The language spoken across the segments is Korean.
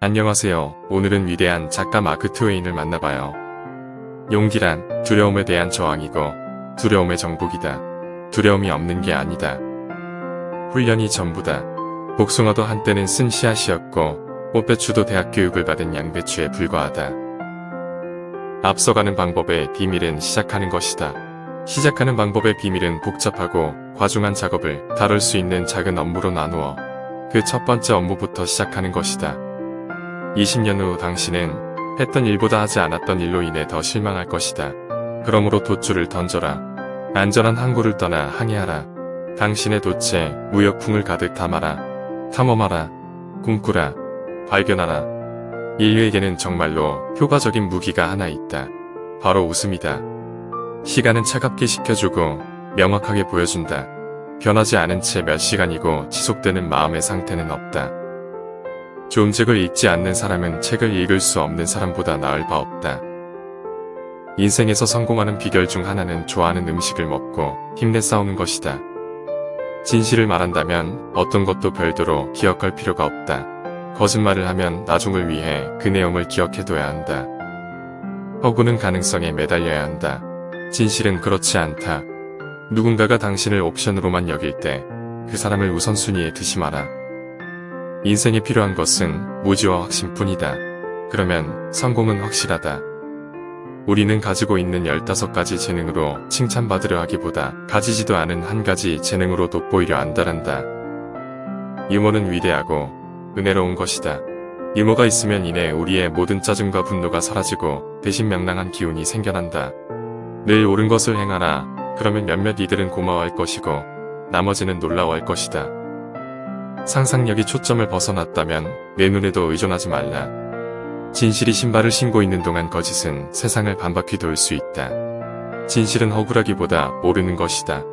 안녕하세요. 오늘은 위대한 작가 마크 트웨인을 만나봐요. 용기란 두려움에 대한 저항이고 두려움의 정복이다. 두려움이 없는 게 아니다. 훈련이 전부다. 복숭아도 한때는 쓴 씨앗이었고 꽃배추도 대학 교육을 받은 양배추에 불과하다. 앞서가는 방법의 비밀은 시작하는 것이다. 시작하는 방법의 비밀은 복잡하고 과중한 작업을 다룰 수 있는 작은 업무로 나누어 그 첫 번째 업무부터 시작하는 것이다. 20년 후 당신은 했던 일보다 하지 않았던 일로 인해 더 실망할 것이다. 그러므로 돛줄을 던져라. 안전한 항구를 떠나 항해하라. 당신의 돛에 무역풍을 가득 담아라. 탐험하라. 꿈꾸라. 발견하라. 인류에게는 정말로 효과적인 무기가 하나 있다. 바로 웃음이다. 시간은 차갑게 식혀주고 명확하게 보여준다. 변하지 않은 채 몇 시간이고 지속되는 마음의 상태는 없다. 좋은 책을 읽지 않는 사람은 책을 읽을 수 없는 사람보다 나을 바 없다. 인생에서 성공하는 비결 중 하나는 좋아하는 음식을 먹고 힘내 싸우는 것이다. 진실을 말한다면 어떤 것도 별도로 기억할 필요가 없다. 거짓말을 하면 나중을 위해 그 내용을 기억해둬야 한다. 허구는 가능성에 매달려야 한다. 진실은 그렇지 않다. 누군가가 당신을 옵션으로만 여길 때 그 사람을 우선순위에 두지 마라. 인생에 필요한 것은 무지와 확신뿐이다. 그러면 성공은 확실하다. 우리는 가지고 있는 15가지 재능으로 칭찬받으려 하기보다 가지지도 않은 한 가지 재능으로 돋보이려 안달한다. 유머는 위대하고 은혜로운 것이다. 유머가 있으면 이내 우리의 모든 짜증과 분노가 사라지고 대신 명랑한 기운이 생겨난다. 늘 옳은 것을 행하라. 그러면 몇몇 이들은 고마워할 것이고 나머지는 놀라워할 것이다. 상상력이 초점을 벗어났다면 내 눈에도 의존하지 말라. 진실이 신발을 신고 있는 동안 거짓은 세상을 반바퀴 돌 수 있다. 진실은 억울하기보다 모르는 것이다.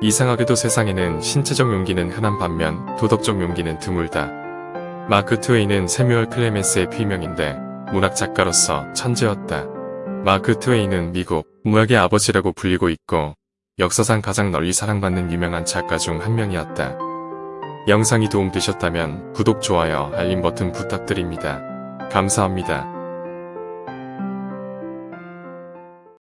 이상하게도 세상에는 신체적 용기는 흔한 반면 도덕적 용기는 드물다. 마크 트웨이는 세뮤얼 클레멘스의 필명인데 문학 작가로서 천재였다. 마크 트웨이는 미국 문학의 아버지라고 불리고 있고 역사상 가장 널리 사랑받는 유명한 작가 중 한 명이었다. 영상이 도움되셨다면 구독, 좋아요, 알림 버튼 부탁드립니다. 감사합니다.